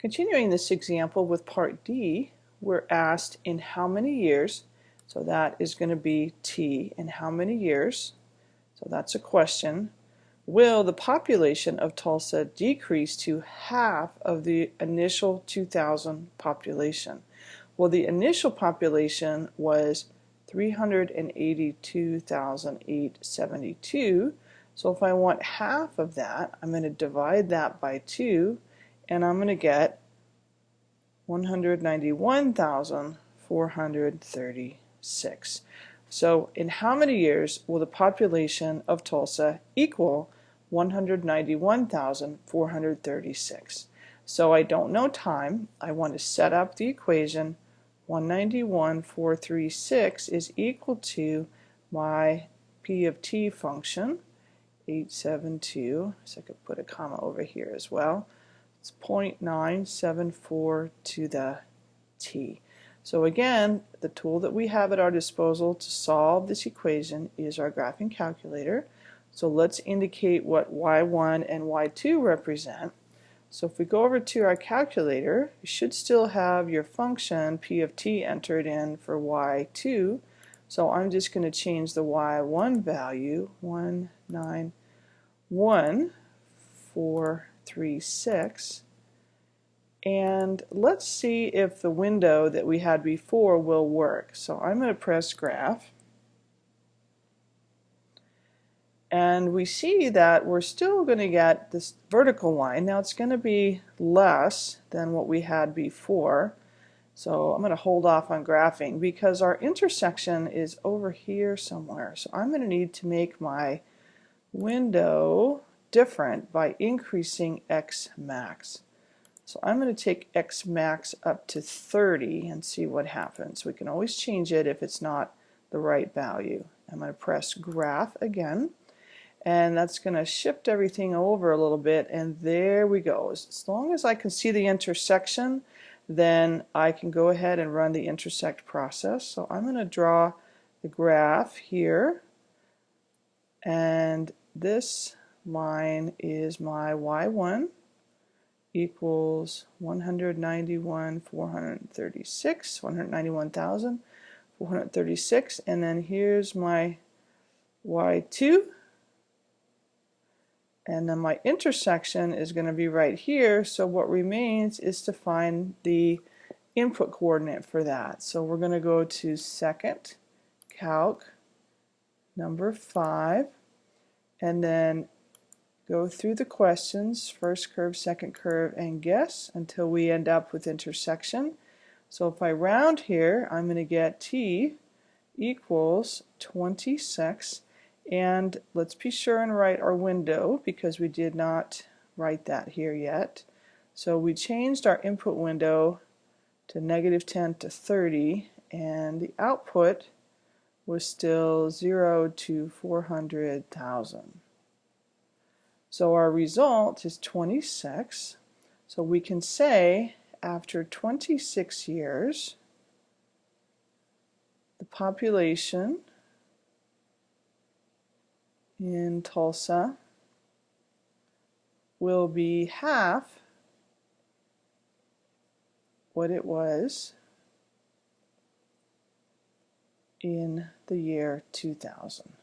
Continuing this example with part D, we're asked in how many years, so that is going to be T, in how many years, so that's a question, will the population of Tulsa decrease to half of the initial 2000 population? Well, the initial population was 382,872, so if I want half of that, I'm going to divide that by 2 and I'm going to get 191,436. So in how many years will the population of Tulsa equal 191,436? So I don't know time. I want to set up the equation 191,436 is equal to my p of t function 872 so I could put a comma over here as well it's 0.974 to the t. So again, the tool that we have at our disposal to solve this equation is our graphing calculator. So let's indicate what y1 and y2 represent. So if we go over to our calculator, you should still have your function p of t entered in for y2. So I'm just going to change the y1 value, 191 for 3, 6. And let's see if the window that we had before will work. So I'm going to press graph. And we see that we're still going to get this vertical line. Now it's going to be less than what we had before. So I'm going to hold off on graphing because our intersection is over here somewhere. So I'm going to need to make my window different by increasing x max. So I'm going to take x max up to 30 and see what happens. We can always change it if it's not the right value. I'm going to press graph again and that's going to shift everything over a little bit and there we go. As long as I can see the intersection then I can go ahead and run the intersect process. So I'm going to draw the graph here and this line is my y1 equals 191 436 191,436 and then here's my y2 and then my intersection is going to be right here. So what remains is to find the input coordinate for that. So we're going to go to second calc number 5 and then go through the questions, first curve, second curve, and guess until we end up with intersection. So if I round here, I'm going to get t equals 26 and let's be sure and write our window because we did not write that here yet. So we changed our input window to negative 10 to 30 and the output was still 0 to 400,000. So our result is 26. So we can say after 26 years, the population in Tulsa will be half what it was in the year 2000.